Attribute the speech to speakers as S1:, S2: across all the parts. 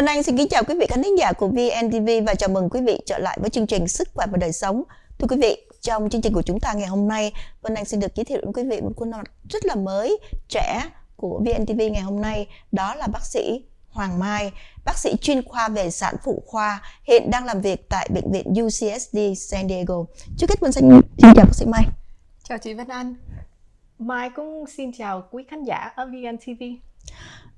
S1: Vân Anh xin kính chào quý vị khán thính giả của VNTV và chào mừng quý vị trở lại với chương trình Sức khỏe và đời sống. Thưa quý vị, trong chương trình của chúng ta ngày hôm nay, Vân Anh xin được giới thiệu đến quý vị một khuôn mặt rất là mới, trẻ của VNTV ngày hôm nay, đó là bác sĩ Hoàng Mai, bác sĩ chuyên khoa về sản phụ khoa, hiện đang làm việc tại bệnh viện UCSD San Diego. Trước hết Vân xin xin chào bác sĩ Mai.
S2: Chào chị Vân Anh. Mai cũng xin chào quý khán giả ở VNTV.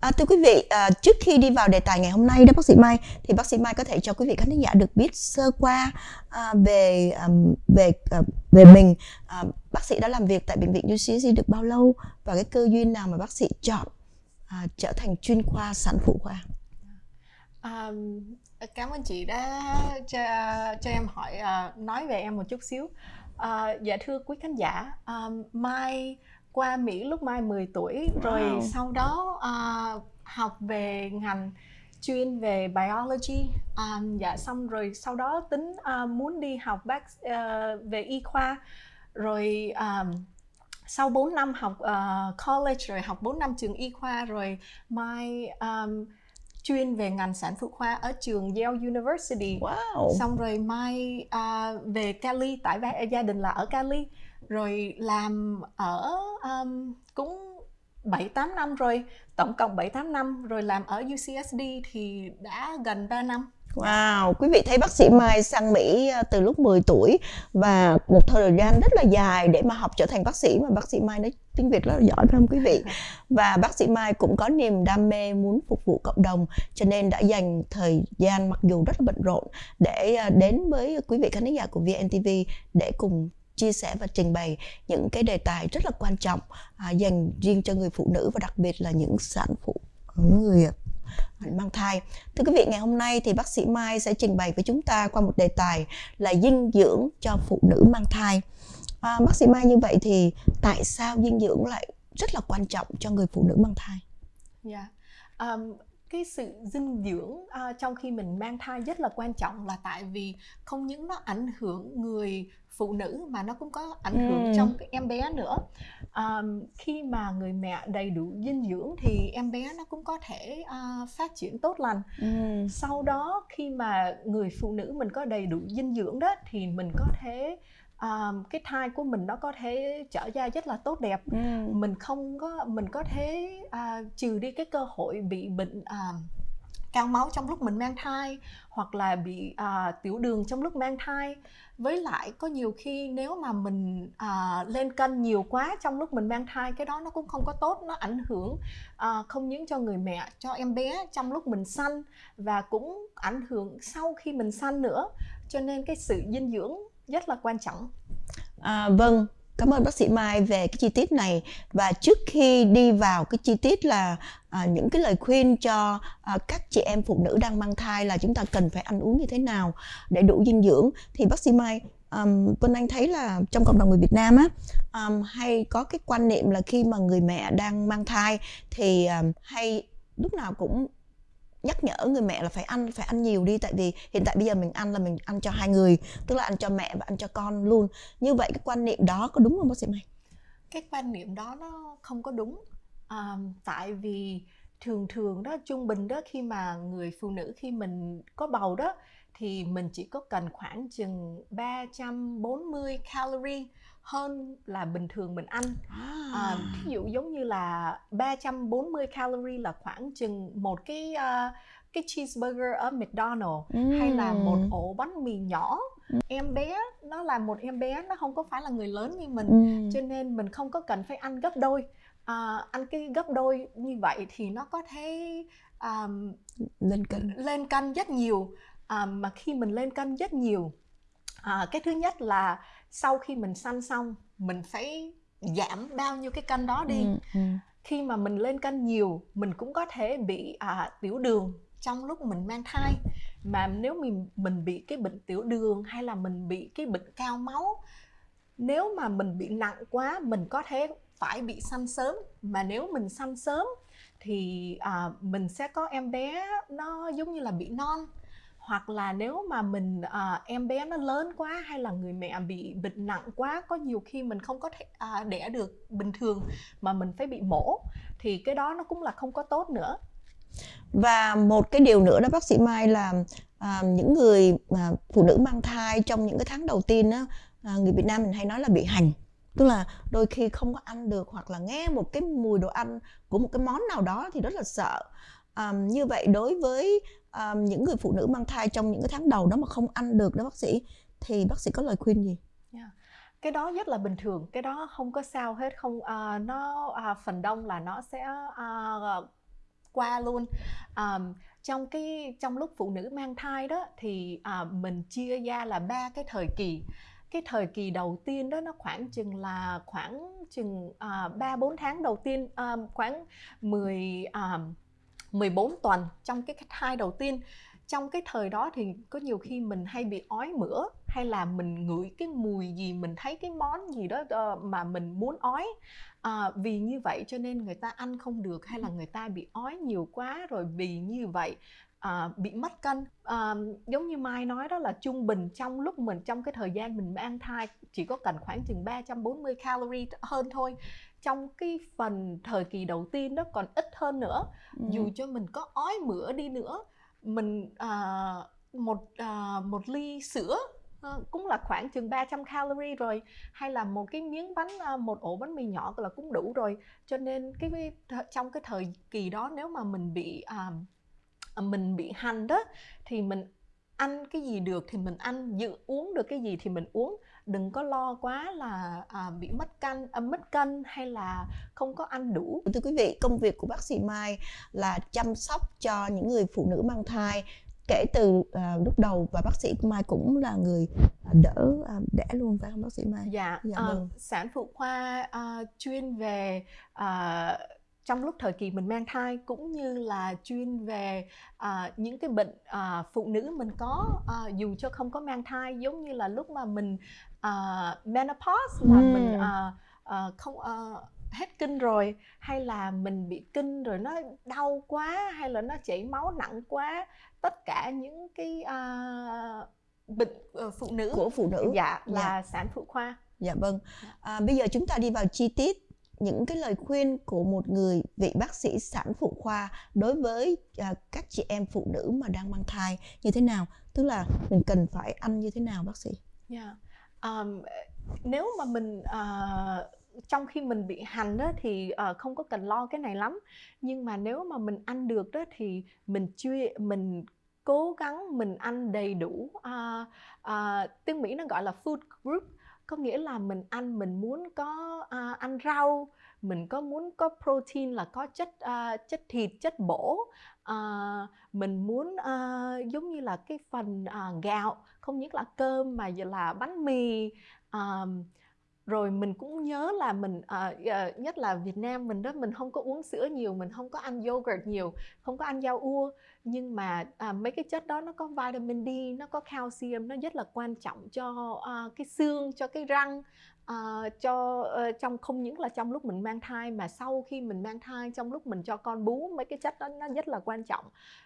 S1: À, thưa quý vị, à, trước khi đi vào đề tài ngày hôm nay đó bác sĩ Mai thì bác sĩ Mai có thể cho quý vị khán giả được biết sơ qua à, về à, về à, về mình. À, bác sĩ đã làm việc tại bệnh viện UCSC được bao lâu và cái cơ duyên nào mà bác sĩ chọn à, trở thành chuyên khoa sản phụ khoa?
S2: À, cảm ơn chị đã cho, cho em hỏi uh, nói về em một chút xíu. À, dạ thưa quý khán giả, um, Mai qua Mỹ lúc Mai 10 tuổi rồi wow. sau đó uh, học về ngành chuyên về biology um, dạ xong rồi sau đó tính uh, muốn đi học bác uh, về y khoa rồi um, sau 4 năm học uh, college rồi học 4 năm trường y khoa rồi Mai um, chuyên về ngành sản phụ khoa ở trường Yale University. Wow. Xong rồi Mai uh, về Cali tại gia đình là ở Cali rồi làm ở um, cũng 7 8 năm rồi, tổng cộng 7 8 năm rồi làm ở UCSD thì đã gần 3 năm.
S1: Wow, quý vị thấy bác sĩ Mai sang Mỹ à, từ lúc 10 tuổi và một thời gian rất là dài để mà học trở thành bác sĩ mà bác sĩ Mai nói tiếng Việt rất là giỏi phải không quý vị? Và bác sĩ Mai cũng có niềm đam mê muốn phục vụ cộng đồng cho nên đã dành thời gian mặc dù rất là bận rộn để à, đến với quý vị khán giả của VNTV để cùng chia sẻ và trình bày những cái đề tài rất là quan trọng à, dành riêng cho người phụ nữ và đặc biệt là những sản phụ người à, mang thai. Thưa quý vị, ngày hôm nay thì bác sĩ Mai sẽ trình bày với chúng ta qua một đề tài là dinh dưỡng cho phụ nữ mang thai. À, bác sĩ Mai như vậy thì tại sao dinh dưỡng lại rất là quan trọng cho người phụ nữ mang thai?
S2: Dạ. Yeah. Um, cái sự dinh dưỡng uh, trong khi mình mang thai rất là quan trọng là tại vì không những nó ảnh hưởng người phụ nữ mà nó cũng có ảnh hưởng ừ. trong cái em bé nữa um, khi mà người mẹ đầy đủ dinh dưỡng thì em bé nó cũng có thể uh, phát triển tốt lành ừ. sau đó khi mà người phụ nữ mình có đầy đủ dinh dưỡng đó thì mình có thể um, cái thai của mình nó có thể trở ra rất là tốt đẹp. Ừ. mình không có mình có thể uh, trừ đi cái cơ hội bị bệnh uh, cao máu trong lúc mình mang thai hoặc là bị uh, tiểu đường trong lúc mang thai. Với lại có nhiều khi nếu mà mình uh, lên cân nhiều quá trong lúc mình mang thai cái đó nó cũng không có tốt nó ảnh hưởng uh, không những cho người mẹ cho em bé trong lúc mình sanh và cũng ảnh hưởng sau khi mình sanh nữa. Cho nên cái sự dinh dưỡng rất là quan trọng.
S1: À, vâng Cảm ơn bác sĩ Mai về cái chi tiết này. Và trước khi đi vào cái chi tiết là à, những cái lời khuyên cho à, các chị em phụ nữ đang mang thai là chúng ta cần phải ăn uống như thế nào để đủ dinh dưỡng thì bác sĩ Mai um, Vân Anh thấy là trong cộng đồng người Việt Nam á um, hay có cái quan niệm là khi mà người mẹ đang mang thai thì um, hay lúc nào cũng nhắc nhở người mẹ là phải ăn phải ăn nhiều đi. Tại vì hiện tại bây giờ mình ăn là mình ăn cho hai người tức là ăn cho mẹ và ăn cho con luôn. Như vậy cái quan niệm đó có đúng không bác sĩ Mai?
S2: Cái quan niệm đó nó không có đúng. À, tại vì thường thường đó trung bình đó khi mà người phụ nữ khi mình có bầu đó thì mình chỉ có cần khoảng chừng 340 calorie hơn là bình thường mình ăn. À. À, ví dụ giống như là 340 calorie là khoảng chừng một cái uh, cái cheeseburger ở McDonald's mm. hay là một ổ bánh mì nhỏ. Mm. Em bé nó là một em bé nó không có phải là người lớn như mình mm. cho nên mình không có cần phải ăn gấp đôi. À, ăn cái gấp đôi như vậy thì nó có thể um,
S1: lên cân
S2: lên cân rất nhiều à, mà khi mình lên cân rất nhiều à, cái thứ nhất là sau khi mình sanh xong mình phải giảm bao nhiêu cái cân đó đi. Ừ, ừ. khi mà mình lên cân nhiều mình cũng có thể bị à, tiểu đường trong lúc mình mang thai. Mà nếu mình mình bị cái bệnh tiểu đường hay là mình bị cái bệnh cao máu nếu mà mình bị nặng quá mình có thể phải bị sanh sớm. Mà nếu mình sanh sớm thì à, mình sẽ có em bé nó giống như là bị non hoặc là nếu mà mình à, em bé nó lớn quá hay là người mẹ bị bệnh nặng quá có nhiều khi mình không có thể à, đẻ được bình thường mà mình phải bị mổ thì cái đó nó cũng là không có tốt nữa.
S1: Và một cái điều nữa đó bác sĩ Mai là à, những người à, phụ nữ mang thai trong những cái tháng đầu tiên á à, người Việt Nam mình hay nói là bị hành. Tức là đôi khi không có ăn được hoặc là nghe một cái mùi đồ ăn của một cái món nào đó thì rất là sợ. À, như vậy đối với um, những người phụ nữ mang thai trong những cái tháng đầu đó mà không ăn được đó bác sĩ thì bác sĩ có lời khuyên gì?
S2: Yeah cái đó rất là bình thường cái đó không có sao hết không uh, nó uh, phần đông là nó sẽ uh, qua luôn. Um, trong cái trong lúc phụ nữ mang thai đó thì uh, mình chia ra là ba cái thời kỳ. Cái thời kỳ đầu tiên đó nó khoảng chừng là khoảng chừng ba uh, bốn tháng đầu tiên uh, khoảng 10 uh, 14 tuần trong cái thai đầu tiên. Trong cái thời đó thì có nhiều khi mình hay bị ói mửa hay là mình ngửi cái mùi gì mình thấy cái món gì đó ờ, mà mình muốn ói. À, vì như vậy cho nên người ta ăn không được hay là người ta bị ói nhiều quá rồi vì như vậy à, bị mất cân. À, giống như Mai nói đó là trung bình trong lúc mình trong cái thời gian mình mang thai chỉ có cần khoảng chừng 340 calorie hơn thôi trong cái phần thời kỳ đầu tiên đó còn ít hơn nữa. Ừ. dù cho mình có ói mửa đi nữa mình uh, một uh, một ly sữa uh, cũng là khoảng chừng 300 calorie rồi hay là một cái miếng bánh uh, một ổ bánh mì nhỏ là cũng đủ rồi. Cho nên cái trong cái thời kỳ đó nếu mà mình bị uh, mình bị hành đó thì mình ăn cái gì được thì mình ăn dự uống được cái gì thì mình uống đừng có lo quá là à, bị mất cân à, mất cân hay là không có ăn đủ
S1: thưa quý vị công việc của bác sĩ Mai là chăm sóc cho những người phụ nữ mang thai kể từ uh, lúc đầu và bác sĩ Mai cũng là người đỡ uh, đẻ luôn phải không bác sĩ Mai?
S2: Dạ, dạ vâng. sản phụ khoa uh, chuyên về uh, trong lúc thời kỳ mình mang thai cũng như là chuyên về uh, những cái bệnh uh, phụ nữ mình có uh, dù cho không có mang thai giống như là lúc mà mình uh, menopause là mm. mình uh, uh, không uh, hết kinh rồi hay là mình bị kinh rồi nó đau quá hay là nó chảy máu nặng quá tất cả những cái uh, bệnh uh, phụ nữ.
S1: Của phụ nữ.
S2: Dạ là dạ. sản phụ khoa.
S1: Dạ vâng. À, bây giờ chúng ta đi vào chi tiết những cái lời khuyên của một người vị bác sĩ sản phụ khoa đối với uh, các chị em phụ nữ mà đang mang thai như thế nào? Tức là mình cần phải ăn như thế nào bác sĩ? Dạ.
S2: Yeah. um, nếu mà mình uh, trong khi mình bị hành đó thì uh, không có cần lo cái này lắm. Nhưng mà nếu mà mình ăn được đó thì mình chưa mình cố gắng mình ăn đầy đủ uh, uh, tiếng mỹ nó gọi là food group có nghĩa là mình ăn mình muốn có uh, ăn rau mình có muốn có protein là có chất uh, chất thịt chất bổ. Uh, mình muốn uh, giống như là cái phần uh, gạo không những là cơm mà là bánh mì. Um, rồi mình cũng nhớ là mình uh, uh, nhất là Việt Nam mình đó mình không có uống sữa nhiều mình không có ăn yogurt nhiều không có ăn rau ua. Nhưng mà uh, mấy cái chất đó nó có vitamin D nó có calcium nó rất là quan trọng cho uh, cái xương cho cái răng uh, cho uh, trong không những là trong lúc mình mang thai mà sau khi mình mang thai trong lúc mình cho con bú mấy cái chất đó nó rất là quan trọng.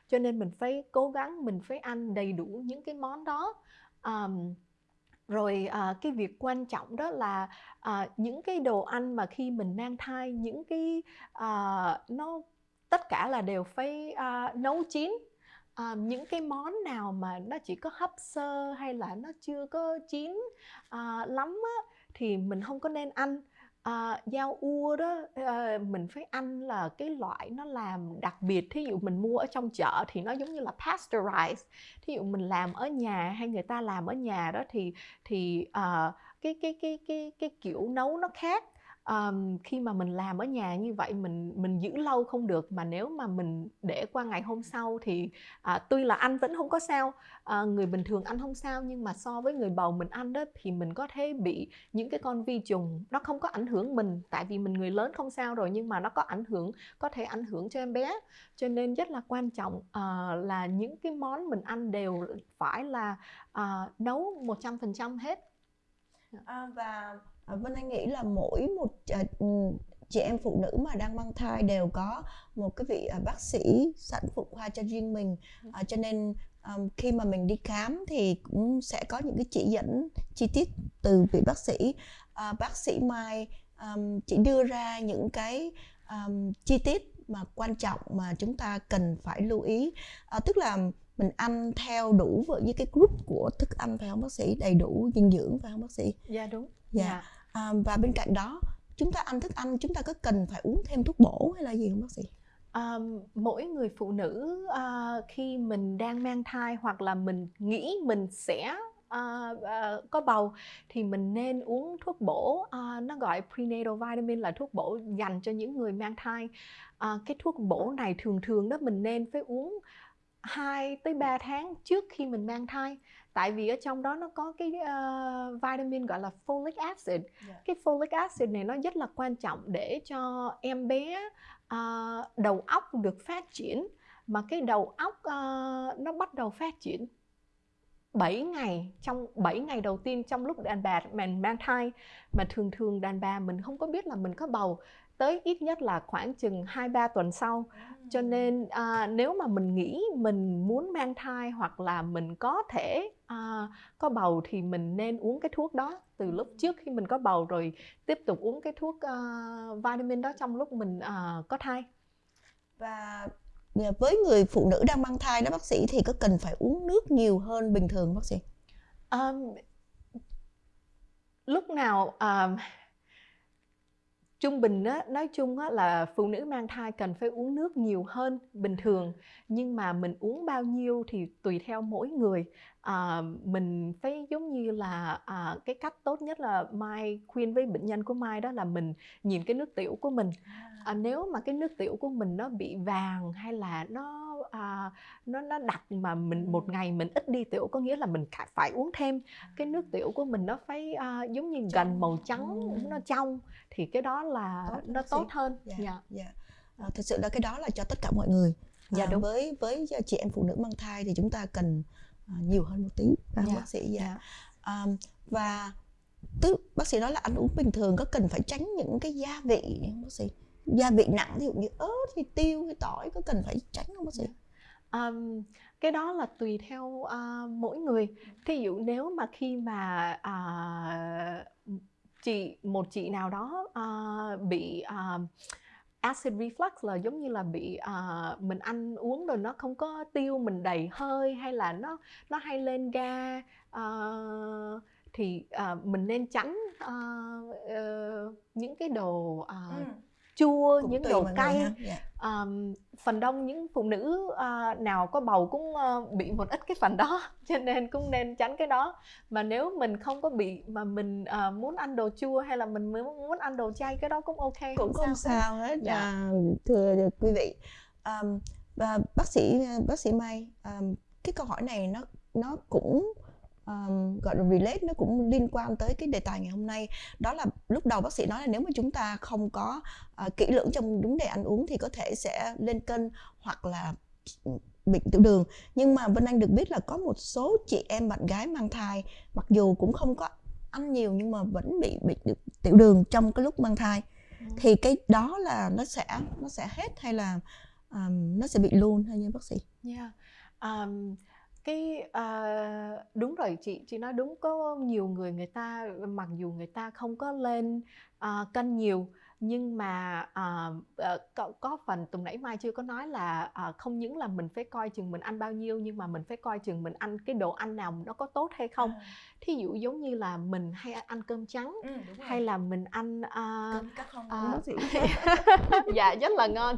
S2: Cho nên mình phải cố gắng mình phải ăn đầy đủ những cái món đó. Um, rồi à, cái việc quan trọng đó là à, những cái đồ ăn mà khi mình mang thai những cái à, nó tất cả là đều phải à, nấu chín. À, những cái món nào mà nó chỉ có hấp sơ hay là nó chưa có chín à, lắm á, thì mình không có nên ăn. Ờ, à, dao ua đó à, mình phải ăn là cái loại nó làm đặc biệt. Thí dụ mình mua ở trong chợ thì nó giống như là pasteurized. Thí dụ mình làm ở nhà hay người ta làm ở nhà đó thì thì uh, cái cái cái cái cái kiểu nấu nó khác um, khi mà mình làm ở nhà như vậy mình mình giữ lâu không được mà nếu mà mình để qua ngày hôm sau thì à, tuy là ăn vẫn không có sao à, người bình thường ăn không sao nhưng mà so với người bầu mình ăn đó thì mình có thể bị những cái con vi trùng nó không có ảnh hưởng mình. Tại vì mình người lớn không sao rồi nhưng mà nó có ảnh hưởng có thể ảnh hưởng cho em bé. Cho nên rất là quan trọng à, là những cái món mình ăn đều phải là à, nấu 100% hết.
S1: À, và Vân Anh nghĩ là mỗi một à, ừ, chị em phụ nữ mà đang mang thai đều có một cái vị à, bác sĩ sản phụ khoa cho riêng mình. À, cho nên um, khi mà mình đi khám thì cũng sẽ có những cái chỉ dẫn chi tiết từ vị bác sĩ. À, bác sĩ Mai um, chỉ đưa ra những cái um, chi tiết mà quan trọng mà chúng ta cần phải lưu ý. À, tức là mình ăn theo đủ với cái group của thức ăn phải không bác sĩ? Đầy đủ dinh dưỡng phải không bác sĩ?
S2: Dạ đúng.
S1: Dạ. Yeah à, và bên cạnh đó chúng ta ăn thức ăn chúng ta có cần phải uống thêm thuốc bổ hay là gì không bác sĩ?
S2: À, mỗi người phụ nữ à, khi mình đang mang thai hoặc là mình nghĩ mình sẽ À, à, có bầu thì mình nên uống thuốc bổ. À, nó gọi prenatal vitamin là thuốc bổ dành cho những người mang thai. À, cái thuốc bổ này thường thường đó mình nên phải uống 2 tới 3 tháng trước khi mình mang thai tại vì ở trong đó nó có cái uh, vitamin gọi là folic acid yeah. Dạ. cái folic acid này nó rất là quan trọng để cho em bé uh, đầu óc được phát triển mà cái đầu óc uh, nó bắt đầu phát triển 7 ngày trong 7 ngày đầu tiên trong lúc đàn bà mình mang thai mà thường thường đàn bà mình không có biết là mình có bầu tới ít nhất là khoảng chừng 2 3 tuần sau. Cho nên à, nếu mà mình nghĩ mình muốn mang thai hoặc là mình có thể à, có bầu thì mình nên uống cái thuốc đó từ lúc trước khi mình có bầu rồi tiếp tục uống cái thuốc uh, vitamin đó trong lúc mình uh, có thai.
S1: Và với người phụ nữ đang mang thai đó bác sĩ thì có cần phải uống nước nhiều hơn bình thường bác sĩ? Um,
S2: lúc nào um, trung bình á, nói chung á, là phụ nữ mang thai cần phải uống nước nhiều hơn bình thường. Nhưng mà mình uống bao nhiêu thì tùy theo mỗi người à, mình phải giống như là à, cái cách tốt nhất là mai khuyên với bệnh nhân của mai đó là mình nhìn cái nước tiểu của mình. À, nếu mà cái nước tiểu của mình nó bị vàng hay là nó à, nó nó đặc mà mình một ngày mình ít đi tiểu có nghĩa là mình phải uống thêm. Cái nước tiểu của mình nó phải à, giống như gần màu trắng nó trong thì cái đó là tốt, nó tốt hơn.
S1: Dạ, yeah, yeah. À, thực sự là cái đó là cho tất cả mọi người. Dạ à, đúng. với với chị em phụ nữ mang thai thì chúng ta cần nhiều hơn một tí à, dạ. bác sĩ dạ. dạ. Um, và tức bác sĩ nói là ăn uống bình thường có cần phải tránh những cái gia vị không bác sĩ gia vị nặng ví dụ như ớt hay tiêu hay tỏi có cần phải tránh không bác sĩ
S2: um, cái đó là tùy theo uh, mỗi người thí dụ nếu mà khi mà uh, chị một chị nào đó uh, bị uh, acid reflux là giống như là bị uh, mình ăn uống rồi nó không có tiêu mình đầy hơi hay là nó nó hay lên ga uh, thì uh, mình nên tránh uh, uh, những cái đồ uh, ừ chua cũng những đồ cay um, phần đông những phụ nữ uh, nào có bầu cũng uh, bị một ít cái phần đó cho nên cũng nên tránh cái đó. Mà nếu mình không có bị mà mình uh, muốn ăn đồ chua hay là mình muốn ăn đồ chay cái đó cũng ok.
S1: Cũng không, không sao, sao hết dạ. à, thưa quý vị. Um, và bác sĩ bác sĩ Mai um, cái câu hỏi này nó nó cũng um, gọi là relate nó cũng liên quan tới cái đề tài ngày hôm nay đó là lúc đầu bác sĩ nói là nếu mà chúng ta không có uh, kỹ lưỡng trong vấn đề ăn uống thì có thể sẽ lên cân hoặc là bị tiểu đường nhưng mà Vân Anh được biết là có một số chị em bạn gái mang thai mặc dù cũng không có ăn nhiều nhưng mà vẫn bị bị tiểu đường trong cái lúc mang thai ừ. thì cái đó là nó sẽ nó sẽ hết hay là um, nó sẽ bị luôn hay như bác sĩ?
S2: Yeah. Um, cái uh, đúng rồi chị chị nói đúng có nhiều người người ta mặc dù người ta không có lên ờ, uh, cân nhiều nhưng mà uh, uh, có, có phần tuần nãy mai chưa có nói là uh, không những là mình phải coi chừng mình ăn bao nhiêu nhưng mà mình phải coi chừng mình ăn cái đồ ăn nào nó có tốt hay không. À. thí dụ giống như là mình hay ăn cơm trắng ừ, hay là mình ăn uh, cơm cắt không? uh, dạ rất là ngon.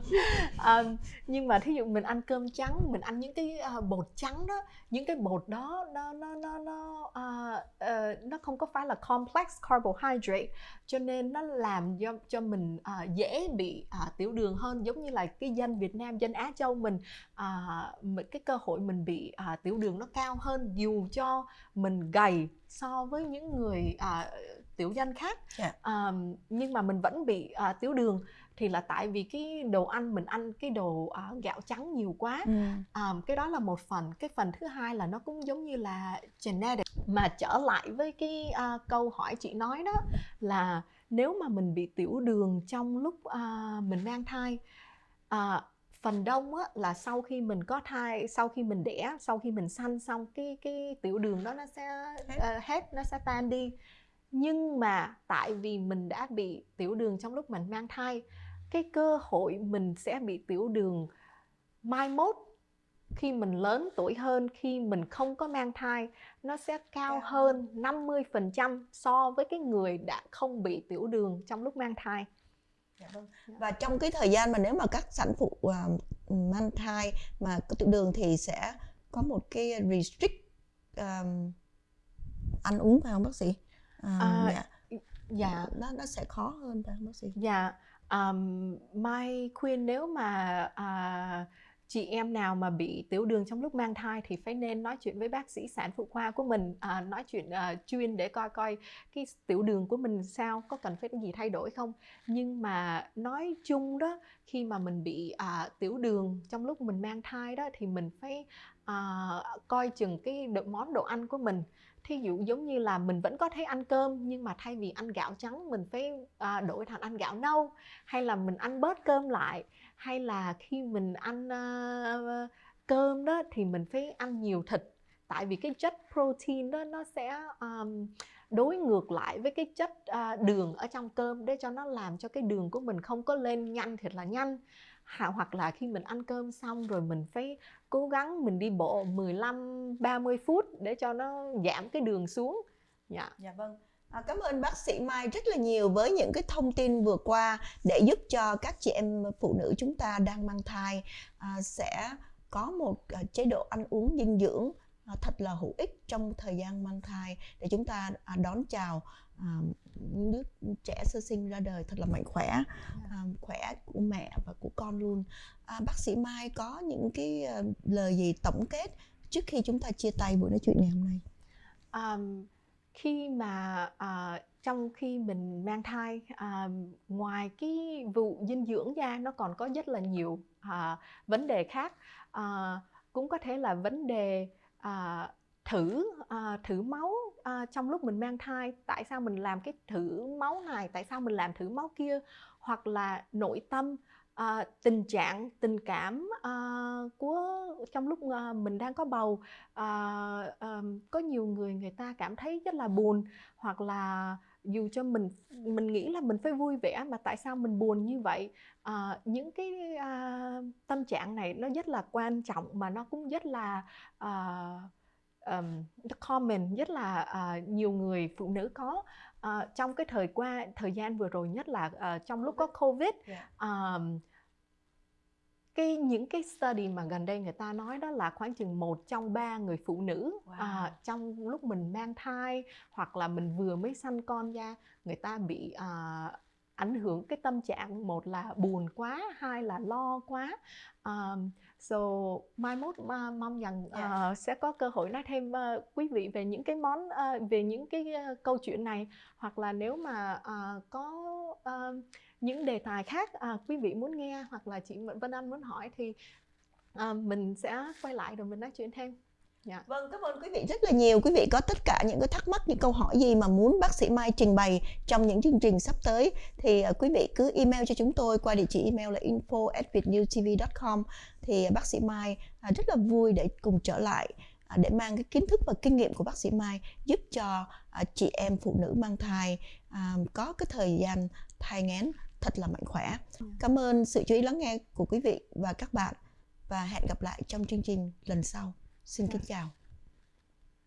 S2: Um, nhưng mà thí dụ mình ăn cơm trắng mình ăn những cái uh, bột trắng đó những cái bột đó nó nó nó nó uh, uh, nó không có phải là complex carbohydrate cho nên nó làm cho cho mình uh, dễ bị uh, tiểu đường hơn giống như là cái dân Việt Nam dân Á Châu mình uh, cái cơ hội mình bị uh, tiểu đường nó cao hơn dù cho mình gầy so với những người uh, tiểu dân khác yeah. Dạ. um, nhưng mà mình vẫn bị uh, tiểu đường thì là tại vì cái đồ ăn mình ăn cái đồ uh, gạo trắng nhiều quá ừ. um, cái đó là một phần cái phần thứ hai là nó cũng giống như là genetic mà trở lại với cái uh, câu hỏi chị nói đó là nếu mà mình bị tiểu đường trong lúc uh, mình mang thai uh, phần đông á, là sau khi mình có thai sau khi mình đẻ sau khi mình sanh xong cái cái tiểu đường đó nó sẽ uh, hết nó sẽ tan đi. Nhưng mà tại vì mình đã bị tiểu đường trong lúc mình mang thai cái cơ hội mình sẽ bị tiểu đường mai mốt khi mình lớn tuổi hơn khi mình không có mang thai nó sẽ cao hơn 50% so với cái người đã không bị tiểu đường trong lúc mang thai.
S1: Dạ vâng. Và trong cái thời gian mà nếu mà các sản phụ uh, mang thai mà có tiểu đường thì sẽ có một cái restrict um, ăn uống phải không bác sĩ? Uh,
S2: à, dạ. dạ.
S1: Nó nó sẽ khó hơn phải không bác sĩ?
S2: Dạ. Um, Mai khuyên nếu mà uh, chị em nào mà bị tiểu đường trong lúc mang thai thì phải nên nói chuyện với bác sĩ sản phụ khoa của mình à, nói chuyện à, chuyên để coi coi cái tiểu đường của mình sao có cần phải gì thay đổi không. Nhưng mà nói chung đó khi mà mình bị à, tiểu đường trong lúc mình mang thai đó thì mình phải à, coi chừng cái món đồ ăn của mình thí dụ giống như là mình vẫn có thể ăn cơm nhưng mà thay vì ăn gạo trắng mình phải à, đổi thành ăn gạo nâu. Hay là mình ăn bớt cơm lại. Hay là khi mình ăn à, cơm đó thì mình phải ăn nhiều thịt. Tại vì cái chất protein đó nó sẽ um, đối ngược lại với cái chất uh, đường ở trong cơm để cho nó làm cho cái đường của mình không có lên nhanh thiệt là nhanh. Hoặc là khi mình ăn cơm xong rồi mình phải cố gắng mình đi bộ 15 30 phút để cho nó giảm cái đường xuống.
S1: Dạ. Dạ vâng. À, cảm ơn bác sĩ Mai rất là nhiều với những cái thông tin vừa qua để giúp cho các chị em phụ nữ chúng ta đang mang thai à, sẽ có một à, chế độ ăn uống dinh dưỡng À, thật là hữu ích trong thời gian mang thai để chúng ta à, đón chào à, đứa trẻ sơ sinh ra đời thật là mạnh khỏe khỏe của mẹ và của con luôn. Bác sĩ Mai có những cái lời gì tổng kết trước khi chúng ta chia tay buổi nói chuyện ngày hôm nay?
S2: Um, khi mà uh, trong khi mình mang thai uh, ngoài cái vụ dinh dưỡng ra nó còn có rất là nhiều uh, vấn đề khác. Uh, cũng có thể là vấn đề à, thử à, thử máu à, trong lúc mình mang thai. Tại sao mình làm cái thử máu này? Tại sao mình làm thử máu kia? Hoặc là nội tâm à, tình trạng tình cảm à, của trong lúc à, mình đang có bầu à, à, có nhiều người người ta cảm thấy rất là buồn hoặc là dù cho mình mình nghĩ là mình phải vui vẻ mà tại sao mình buồn như vậy? À, những cái à, tâm trạng này nó rất là quan trọng mà nó cũng rất là à, um, common rất là uh, nhiều người phụ nữ có. Uh, trong cái thời qua thời gian vừa rồi nhất là uh, trong lúc có covid. Yeah. um, cái những cái study mà gần đây người ta nói đó là khoảng chừng một trong ba người phụ nữ wow. à, trong lúc mình mang thai hoặc là mình vừa mới sanh con ra người ta bị à, ảnh hưởng cái tâm trạng một là buồn quá hai là lo quá um, so mai mốt uh, mong rằng uh, yeah. Dạ. sẽ có cơ hội nói thêm uh, quý vị về những cái món uh, về những cái uh, câu chuyện này hoặc là nếu mà uh, có uh, những đề tài khác à, quý vị muốn nghe hoặc là chị Vân Anh muốn hỏi thì à, mình sẽ quay lại rồi mình nói chuyện thêm
S1: Yeah. Vâng, cảm ơn quý vị rất là nhiều. Quý vị có tất cả những cái thắc mắc, những câu hỏi gì mà muốn bác sĩ Mai trình bày trong những chương trình sắp tới thì uh, quý vị cứ email cho chúng tôi qua địa chỉ email là info@vietnewtv.com thì uh, bác sĩ Mai uh, rất là vui để cùng trở lại uh, để mang cái kiến thức và kinh nghiệm của bác sĩ Mai giúp cho uh, chị em phụ nữ mang thai uh, có cái thời gian thai nghén thật là mạnh khỏe. Ừ. Cảm ơn sự chú ý lắng nghe của quý vị và các bạn và hẹn gặp lại trong chương trình lần sau. Xin kính chào.